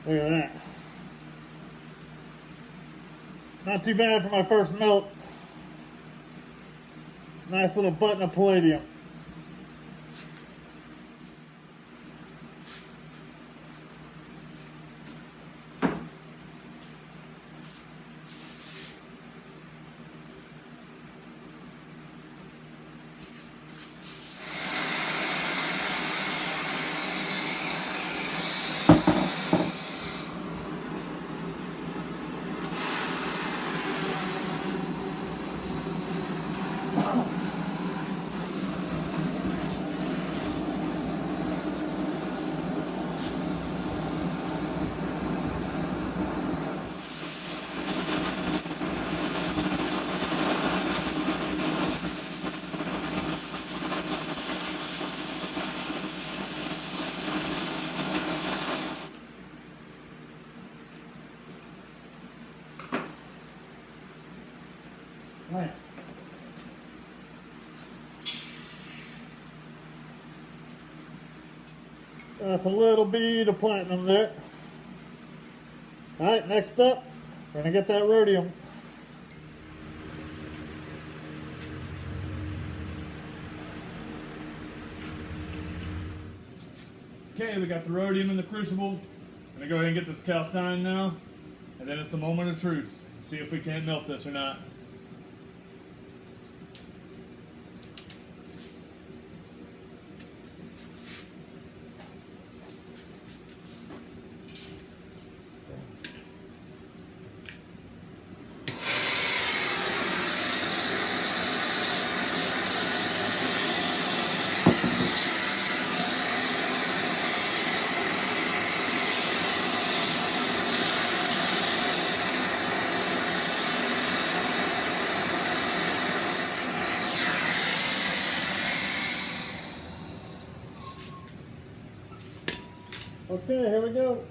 Look at that. Not too bad for my first melt. Nice little button of palladium. Right. That's a little bead of platinum there. Alright, next up, we're gonna get that rhodium. Okay, we got the rhodium in the crucible. I'm gonna go ahead and get this calcined now. And then it's the moment of truth. See if we can't melt this or not. Okay, here we go.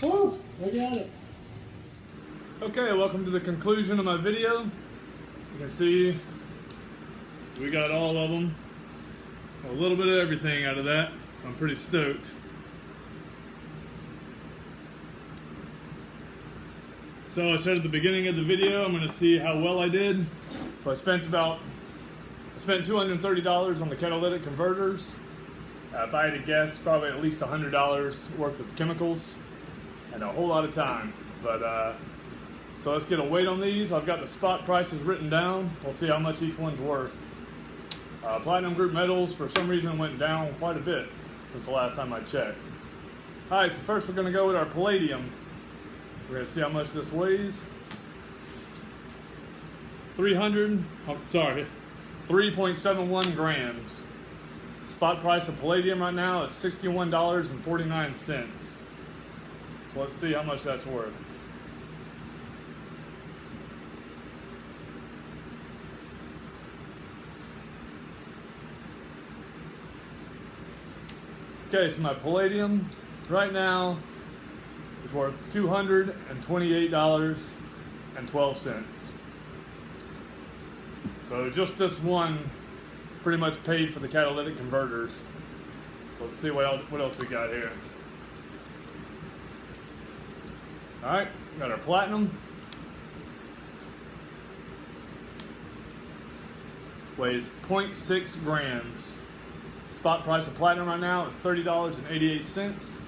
Woo! We got it. Okay, welcome to the conclusion of my video. You can see we got all of them. A little bit of everything out of that, so I'm pretty stoked. So I said at the beginning of the video, I'm going to see how well I did. So I spent about, I spent $230 on the catalytic converters. Uh, if I had to guess, probably at least $100 worth of chemicals and a whole lot of time. But uh, so let's get a weight on these. I've got the spot prices written down. We'll see how much each one's worth. Uh, Platinum Group metals, for some reason, went down quite a bit since the last time I checked. All right, so first we're to go with our palladium. We're going to see how much this weighs. 300, oh, sorry, 3.71 grams. Spot price of palladium right now is $61.49. So let's see how much that's worth. Okay, so my palladium right now is worth $228.12. So just this one pretty much paid for the catalytic converters. So let's see what else, what else we got here. All right, got our platinum. Weighs 0.6 grams. Spot price of platinum right now is $30.88.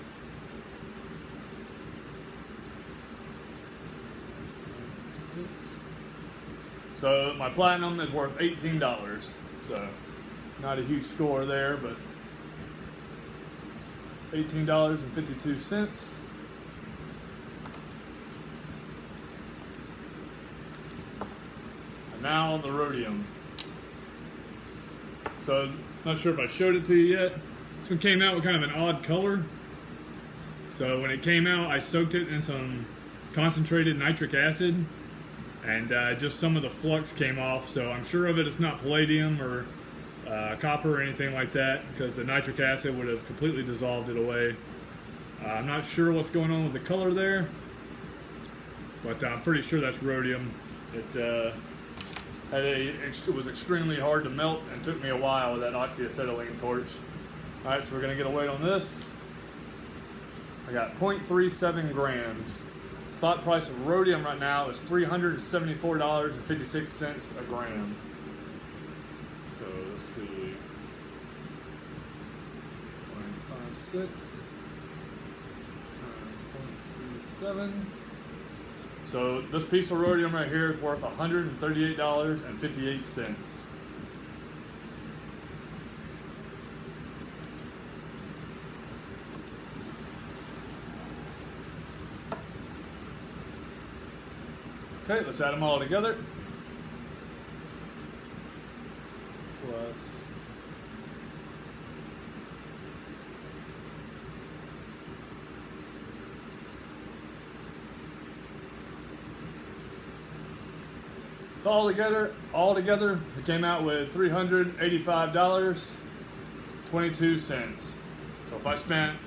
So my platinum is worth $18. So not a huge score there, but $18.52. now on the rhodium. So not sure if I showed it to you yet. This one came out with kind of an odd color. So when it came out, I soaked it in some concentrated nitric acid. and uh, just some of the flux came off. So I'm sure of it. It's not palladium or uh, copper or anything like that because the nitric acid would have completely dissolved it away. Uh, I'm not sure what's going on with the color there, but I'm pretty sure that's rhodium. It a, it was extremely hard to melt and took me a while with that oxyacetylene torch. All right, so we're gonna get a weight on this. I got 0.37 grams. Spot price of rhodium right now is $374.56 a gram. So let's see. 0.56 times 0.37. So this piece of rhodium right here is worth $138.58. Okay, let's add them all together. Plus So all together, all together, it came out with three hundred eighty-five dollars, twenty-two cents. So if I spent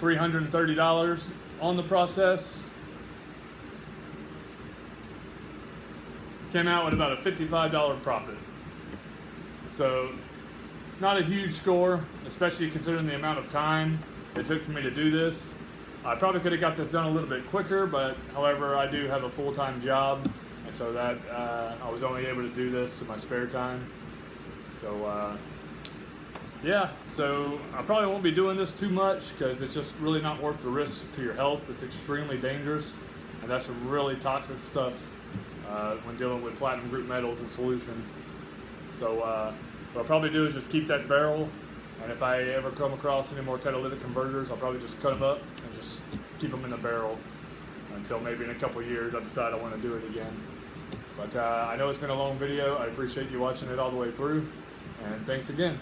three hundred and thirty dollars on the process, came out with about a fifty-five dollar profit. So not a huge score, especially considering the amount of time it took for me to do this. I probably could have got this done a little bit quicker, but however, I do have a full-time job, and so that uh, I was only able to do this in my spare time. So uh, yeah, so I probably won't be doing this too much because it's just really not worth the risk to your health. It's extremely dangerous, and that's some really toxic stuff uh, when dealing with platinum group metals in solution. So uh, what I'll probably do is just keep that barrel, and if I ever come across any more catalytic converters, I'll probably just cut them up and just keep them in the barrel until maybe in a couple years I decide I want to do it again. But uh, I know it's been a long video. I appreciate you watching it all the way through, and thanks again.